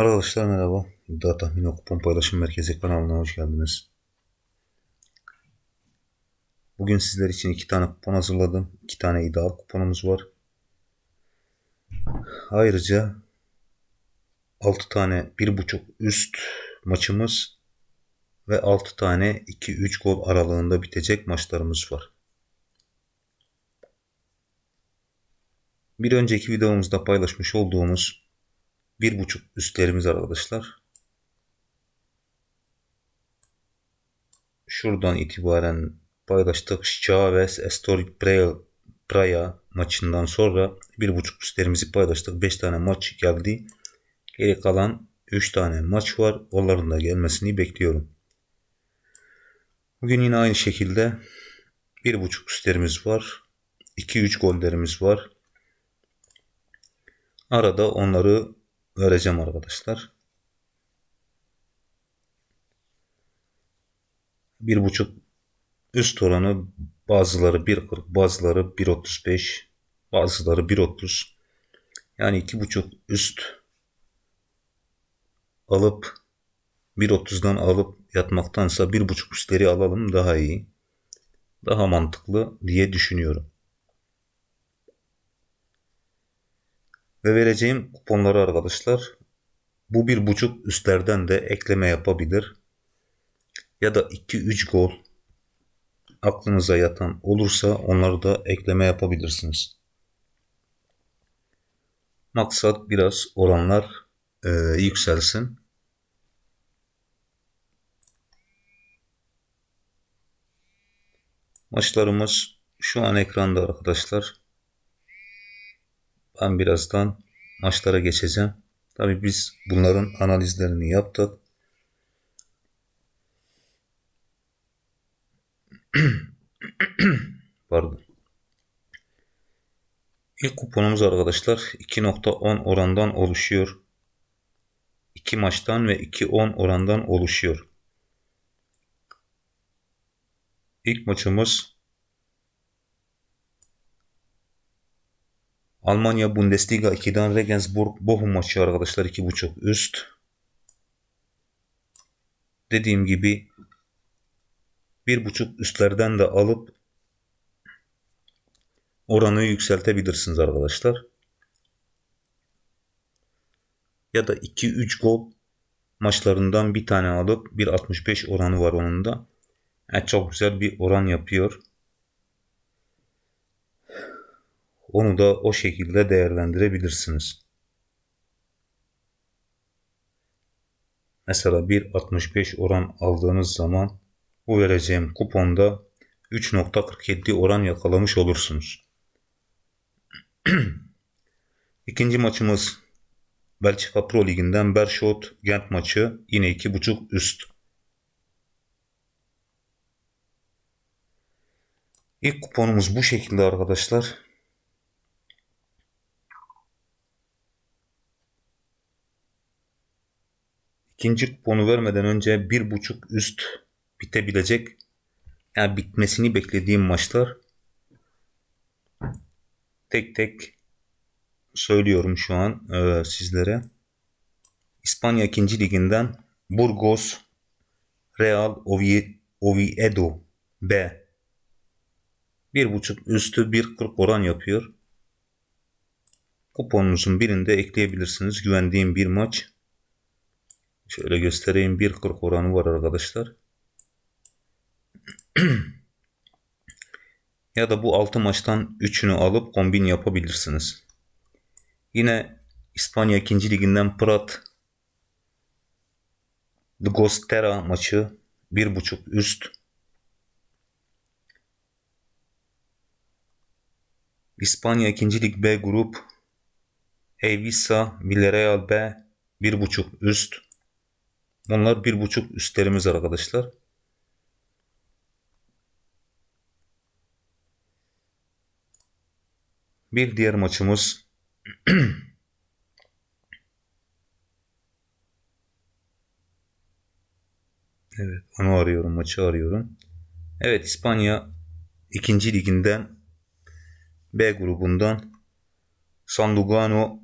Arkadaşlar merhaba. İddia Tahmini Kupon Paylaşım Merkezi kanalına hoş geldiniz. Bugün sizler için iki tane kupon hazırladım. İki tane iddia kuponumuz var. Ayrıca 6 tane 1.5 üst maçımız ve 6 tane 2-3 gol aralığında bitecek maçlarımız var. Bir önceki videomuzda paylaşmış olduğumuz bir buçuk üstlerimiz arkadaşlar. Şuradan itibaren paylaştık. Chavez Estoril Praia maçından sonra bir buçuk üstlerimizi paylaştık. 5 tane maç geldi. Geri kalan 3 tane maç var. Onların da gelmesini bekliyorum. Bugün yine aynı şekilde bir buçuk üstlerimiz var. 2-3 gollerimiz var. Arada onları vereceğim arkadaşlar. Bir buçuk üst oranı bazıları 1.40 bazıları 1.35 bazıları 1.30 yani iki buçuk üst alıp 1.30'dan alıp yatmaktansa bir buçuk üstleri alalım daha iyi. Daha mantıklı diye düşünüyorum. Ve vereceğim kuponları arkadaşlar bu bir buçuk üstlerden de ekleme yapabilir. Ya da 2-3 gol aklınıza yatan olursa onları da ekleme yapabilirsiniz. Maksat biraz oranlar e, yükselsin. Maçlarımız şu an ekranda arkadaşlar. Ben birazdan maçlara geçeceğim. Tabi biz bunların analizlerini yaptık. Pardon. İlk kuponumuz arkadaşlar 2.10 orandan oluşuyor. 2 maçtan ve 2.10 orandan oluşuyor. İlk maçımız Almanya Bundesliga 2'den Regensburg Bochum maçı arkadaşlar 2.5 üst. Dediğim gibi 1.5 üstlerden de alıp oranı yükseltebilirsiniz arkadaşlar. Ya da 2-3 gol maçlarından bir tane alıp 1.65 oranı var onun da. Yani çok güzel bir oran yapıyor. Onu da o şekilde değerlendirebilirsiniz. Mesela 1.65 oran aldığınız zaman bu vereceğim kuponda 3.47 oran yakalamış olursunuz. İkinci maçımız Belçika Pro Ligi'nden Bershot Gent maçı yine 2.5 üst. İlk kuponumuz bu şekilde arkadaşlar. İkinci kuponu vermeden önce bir buçuk üst bitebilecek yani bitmesini beklediğim maçlar tek tek söylüyorum şu an e, sizlere. İspanya 2. liginden Burgos Real Oviedo B bir buçuk üstü 1.40 oran yapıyor. Kuponunuzun birinde ekleyebilirsiniz. Güvendiğim bir maç. Şöyle göstereyim. 1.40 oranı var arkadaşlar. ya da bu 6 maçtan 3'ünü alıp kombin yapabilirsiniz. Yine İspanya 2. liginden Prat Gostera maçı 1.5 üst. İspanya 2. Lig B grup Evisa Villarreal B 1.5 üst. Bunlar bir buçuk üstlerimiz arkadaşlar. Bir diğer maçımız Evet onu arıyorum maçı arıyorum. Evet İspanya ikinci liginden B grubundan San Lugano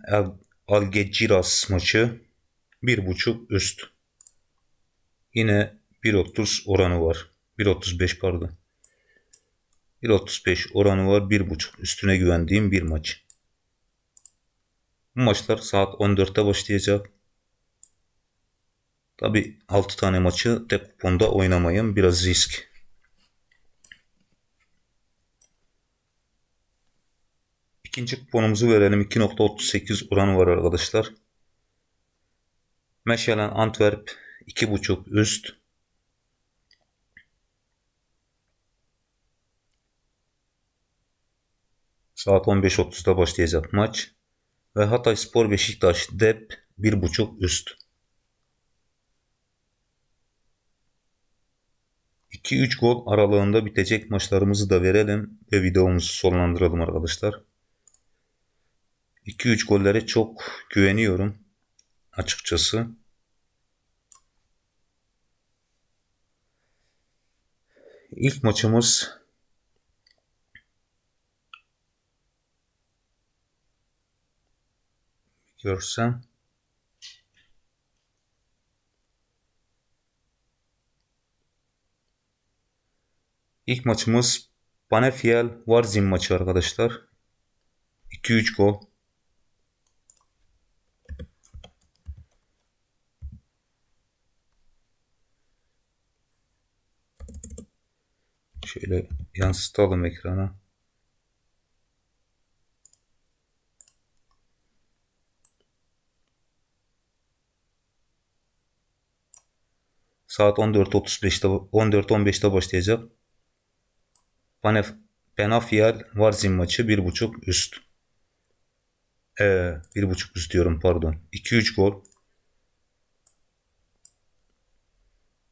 Algeciras maçı 1.5 üst. Yine 1.30 oranı var. 1.35 pardon. 1.35 oranı var. 1.5 üstüne güvendiğim bir maç. Bu maçlar saat 14'te başlayacak. Tabi 6 tane maçı tek kuponda oynamayın. Biraz risk. İkinci kuponumuzu verelim. 2.38 oranı var arkadaşlar. Meşalen Antwerp 2.5 üst. Saat 15.30'da başlayacak maç. Ve Hatay Spor Beşiktaş dep 1.5 üst. 2-3 gol aralığında bitecek maçlarımızı da verelim ve videomuzu sonlandıralım arkadaşlar. 2-3 gollere çok güveniyorum açıkçası. İlk maçımız görsem İlk maçımız Panefiel Varzim maçı arkadaşlar. 2-3 gol. Şöyle yansıtalım ekrana. Saat 14.35'te 14.15'te başlayacak. Panef Penafiel Varzim maçı 1.5 üst. Ee, 1.5 üst diyorum pardon. 2-3 gol.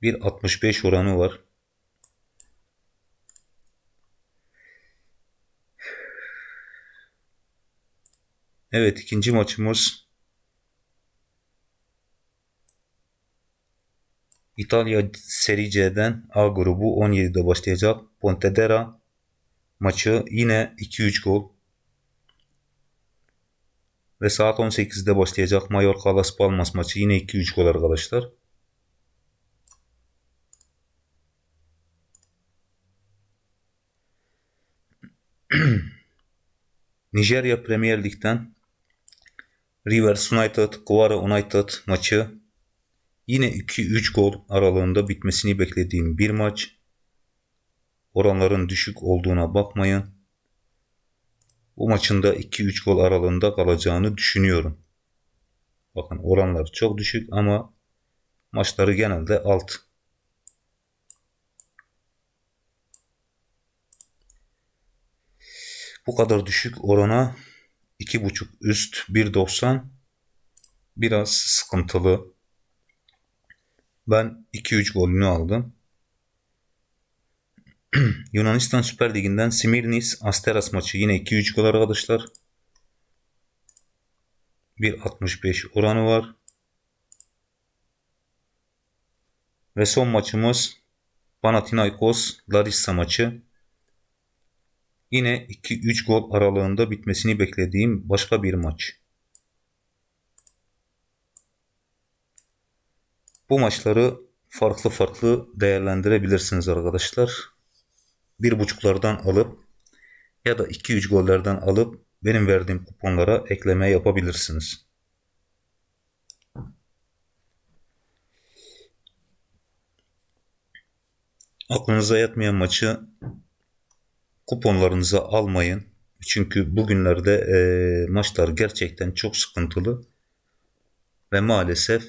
1.65 oranı var. Evet ikinci maçımız İtalya Serie C'den A grubu 17'de başlayacak. Pontedera maçı yine 2-3 gol. Ve saat 18'de başlayacak Mallorca Las Palmas maçı yine 2-3 gol arkadaşlar. Nijerya Premier Lig'den Rivers United, Quara United maçı yine 2-3 gol aralığında bitmesini beklediğim bir maç. Oranların düşük olduğuna bakmayın. Bu maçın da 2-3 gol aralığında kalacağını düşünüyorum. Bakın oranlar çok düşük ama maçları genelde alt. Bu kadar düşük orana 2.5 üst 1.90 biraz sıkıntılı. Ben 2-3 golünü aldım. Yunanistan Süper Ligi'nden Simirnis Asteras maçı yine 2-3 gol arkadaşlar. 1.65 oranı var. Ve son maçımız Panathinaikos Larissa maçı. Yine 2-3 gol aralığında bitmesini beklediğim başka bir maç. Bu maçları farklı farklı değerlendirebilirsiniz arkadaşlar. Bir buçuklardan alıp ya da 2-3 gollerden alıp benim verdiğim kuponlara ekleme yapabilirsiniz. Aklınıza yatmayan maçı kuponlarınıza almayın. Çünkü bugünlerde e, maçlar gerçekten çok sıkıntılı ve maalesef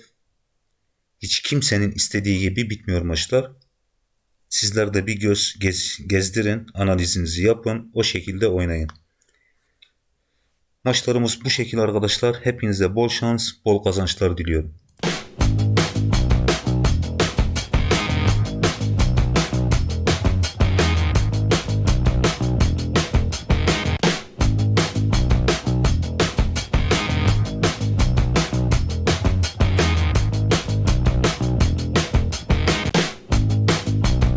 hiç kimsenin istediği gibi bitmiyor maçlar. Sizler de bir göz gez, gezdirin, analizinizi yapın, o şekilde oynayın. Maçlarımız bu şekilde arkadaşlar. Hepinize bol şans, bol kazançlar diliyorum.